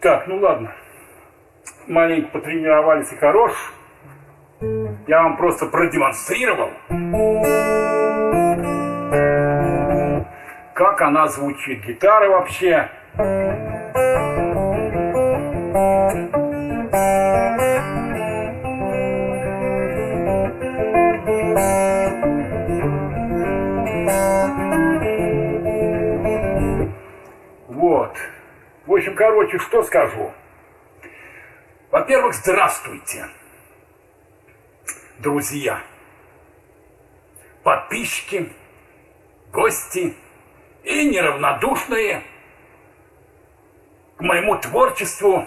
Так, ну ладно. Маленько потренировались и хорош. Я вам просто продемонстрировал, как она звучит. Гитара вообще. Вот. В общем, короче, что скажу. Во-первых, здравствуйте, друзья, подписчики, гости и неравнодушные к моему творчеству,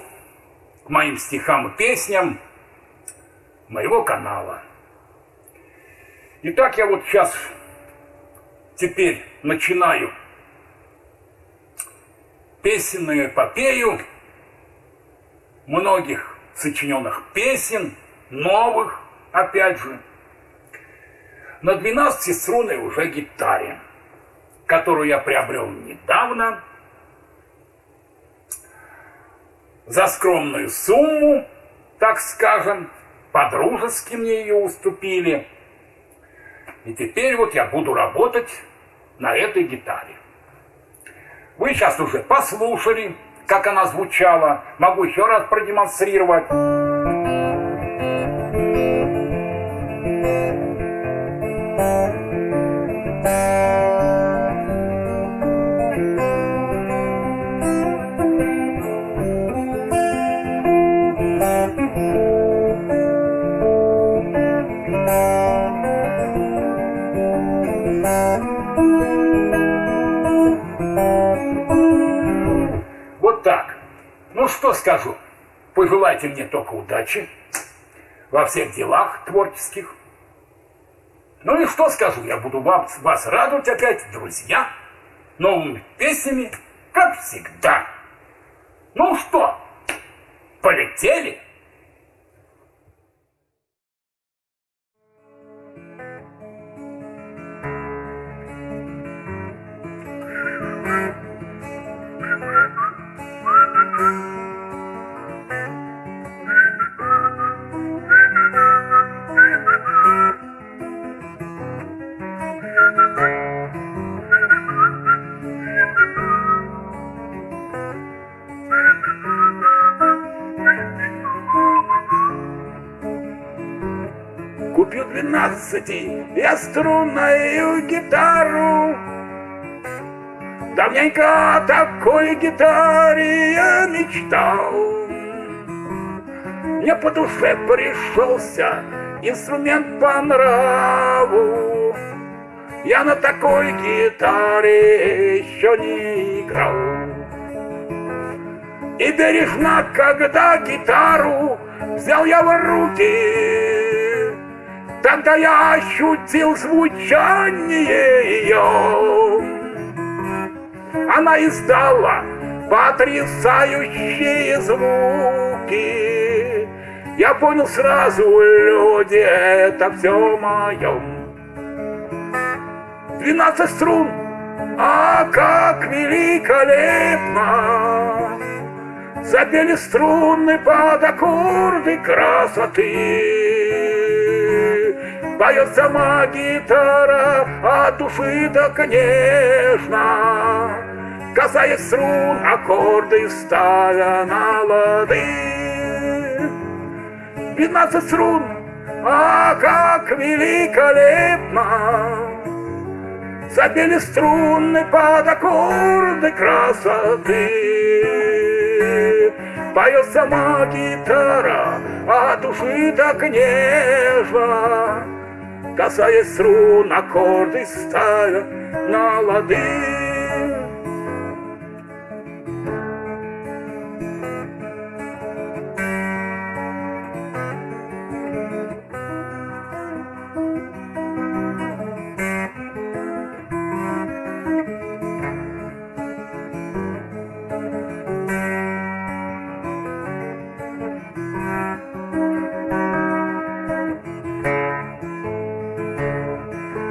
к моим стихам и песням моего канала. Итак, я вот сейчас теперь начинаю песенную эпопею многих сочиненных песен, новых, опять же, на 12-струнной уже гитаре, которую я приобрел недавно за скромную сумму, так скажем, по-дружески мне ее уступили. И теперь вот я буду работать на этой гитаре. Вы сейчас уже послушали, как она звучала. Могу еще раз продемонстрировать. Что скажу? Пожелайте мне только удачи во всех делах творческих. Ну и что скажу? Я буду вам, вас радовать опять, друзья, новыми песнями, как всегда. Ну что, полетели? Купил двенадцати я струнную гитару. Давненько о такой гитаре я мечтал. Мне по душе пришелся инструмент по нраву. Я на такой гитаре еще не играл. И бережно, когда гитару взял я в руки, Тогда я ощутил звучание ее. Она издала потрясающие звуки. Я понял сразу, люди, это все мое. Двенадцать струн, а как великолепно Запели струны под аккорды красоты. Поет сама гитара от души так нежно, Касаясь струн, аккорды ставя на лады. Двенадцать струн, а как великолепно Забили струны под аккорды красоты. Поет сама гитара, от души так нежно, Касаясь струн, аккорды ставя на лады.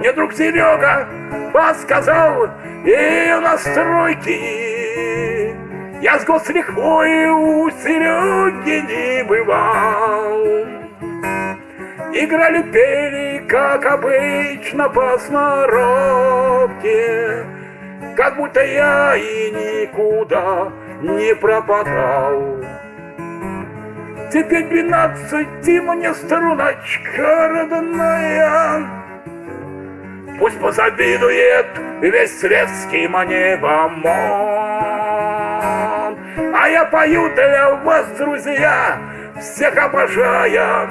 Мне друг Серега подсказал ее настройки. Я с гослихвой у Сереги не бывал. Играли, пели, как обычно, по сноровке, Как будто я и никуда не пропадал. Теперь двенадцати мне струночка родная, Пусть позавидует весь светский мне бомон. А я пою для вас, друзья, всех обожая,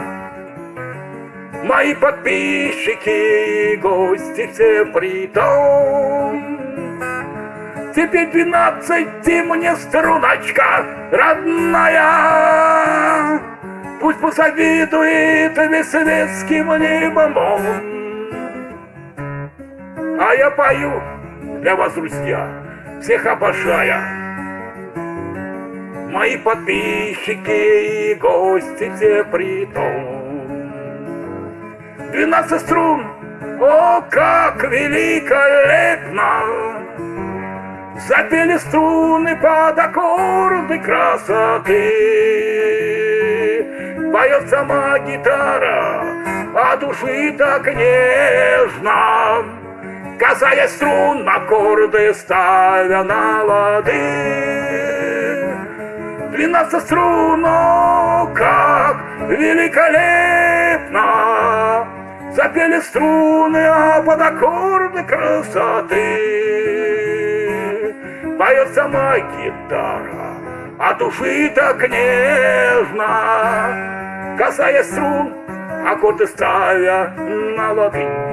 Мои подписчики и гости все притом. Теперь двенадцати мне струночка родная, Пусть позавидует весь советский мне бомбон. А я пою для вас, друзья, всех обожая. Мои подписчики и гости все притом. Двенадцать струн, о, как великолепно! Запели струны под аккорды красоты. Поет сама гитара, а души так нежно, Касаясь струн, аккорды ставя на лады. Двенадцать струн, о, как великолепно! Запели струны, а под аккорды красоты Поет сама гитара, а души так нежно Касаясь струн, аккорды ставя на лады